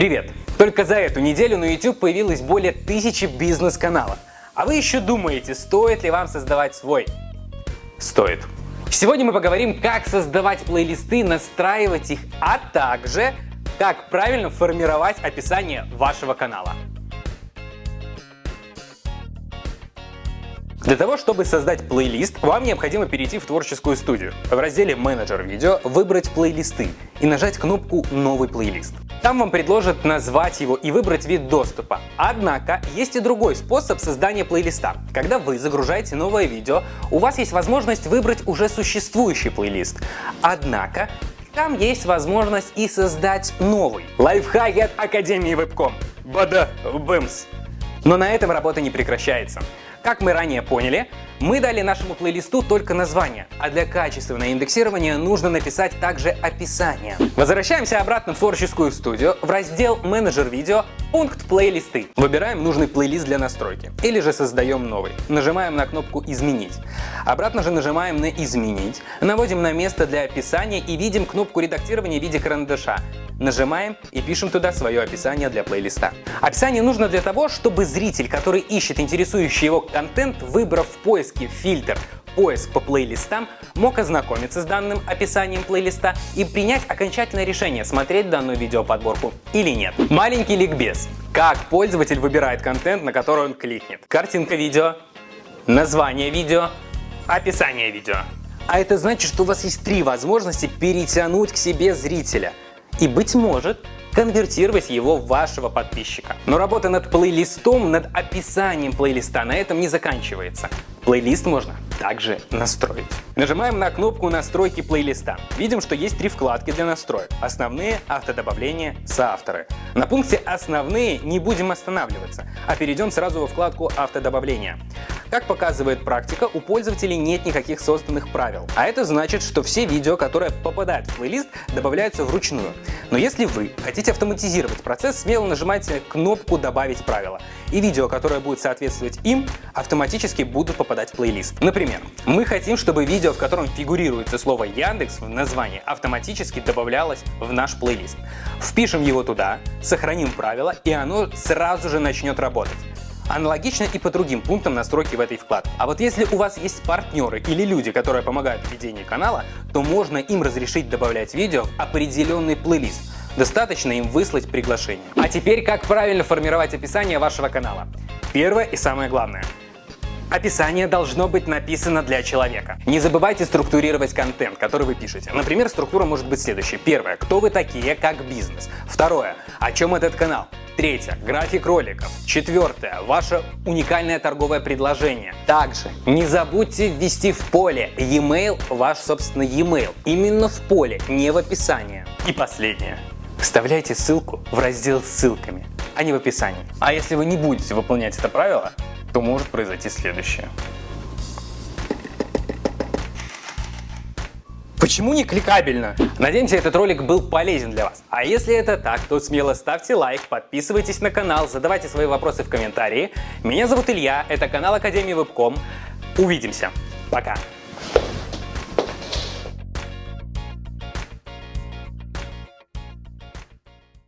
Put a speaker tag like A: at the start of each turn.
A: Привет! Только за эту неделю на YouTube появилось более тысячи бизнес-каналов. А вы еще думаете, стоит ли вам создавать свой? Стоит. Сегодня мы поговорим, как создавать плейлисты, настраивать их, а также как правильно формировать описание вашего канала. Для того, чтобы создать плейлист, вам необходимо перейти в творческую студию. В разделе «Менеджер видео» выбрать плейлисты и нажать кнопку «Новый плейлист». Там вам предложат назвать его и выбрать вид доступа. Однако есть и другой способ создания плейлиста. Когда вы загружаете новое видео, у вас есть возможность выбрать уже существующий плейлист. Однако там есть возможность и создать новый. Лайфхаки от Академии Вебком. Бада, бэмс. Но на этом работа не прекращается. Как мы ранее поняли, мы дали нашему плейлисту только название, а для качественного индексирования нужно написать также описание. Возвращаемся обратно в творческую студию, в раздел «Менеджер видео», пункт «Плейлисты». Выбираем нужный плейлист для настройки, или же создаем новый. Нажимаем на кнопку «Изменить». Обратно же нажимаем на «Изменить», наводим на место для описания и видим кнопку редактирования в виде карандаша. Нажимаем и пишем туда свое описание для плейлиста. Описание нужно для того, чтобы зритель, который ищет интересующий его контент, выбрав в поиске фильтр поиск по плейлистам, мог ознакомиться с данным описанием плейлиста и принять окончательное решение, смотреть данную видеоподборку или нет. Маленький ликбез. Как пользователь выбирает контент, на который он кликнет. Картинка видео, название видео, описание видео. А это значит, что у вас есть три возможности перетянуть к себе зрителя – и, быть может, конвертировать его в вашего подписчика. Но работа над плейлистом, над описанием плейлиста на этом не заканчивается. Плейлист можно также настроить. Нажимаем на кнопку настройки плейлиста. Видим, что есть три вкладки для настроек. Основные, автодобавление, соавторы. На пункте «Основные» не будем останавливаться, а перейдем сразу во вкладку «Автодобавление». Как показывает практика, у пользователей нет никаких созданных правил. А это значит, что все видео, которые попадают в плейлист, добавляются вручную. Но если вы хотите автоматизировать процесс, смело нажимайте кнопку «Добавить правила». И видео, которое будет соответствовать им, автоматически будут попадать в плейлист. Например, мы хотим, чтобы видео, в котором фигурируется слово Яндекс в названии, автоматически добавлялось в наш плейлист. Впишем его туда, сохраним правила, и оно сразу же начнет работать. Аналогично и по другим пунктам настройки в этой вкладке. А вот если у вас есть партнеры или люди, которые помогают в ведении канала, то можно им разрешить добавлять видео в определенный плейлист. Достаточно им выслать приглашение. А теперь как правильно формировать описание вашего канала. Первое и самое главное. Описание должно быть написано для человека. Не забывайте структурировать контент, который вы пишете. Например, структура может быть следующей. Первое. Кто вы такие как бизнес? Второе. О чем этот канал? Третье. График роликов. Четвертое. Ваше уникальное торговое предложение. Также не забудьте ввести в поле e-mail ваш собственный e-mail. Именно в поле, не в описании. И последнее. Вставляйте ссылку в раздел с ссылками, а не в описании. А если вы не будете выполнять это правило, то может произойти следующее. Почему не кликабельно? Надеемся, этот ролик был полезен для вас. А если это так, то смело ставьте лайк, подписывайтесь на канал, задавайте свои вопросы в комментарии. Меня зовут Илья, это канал Академии Вебком. Увидимся. Пока.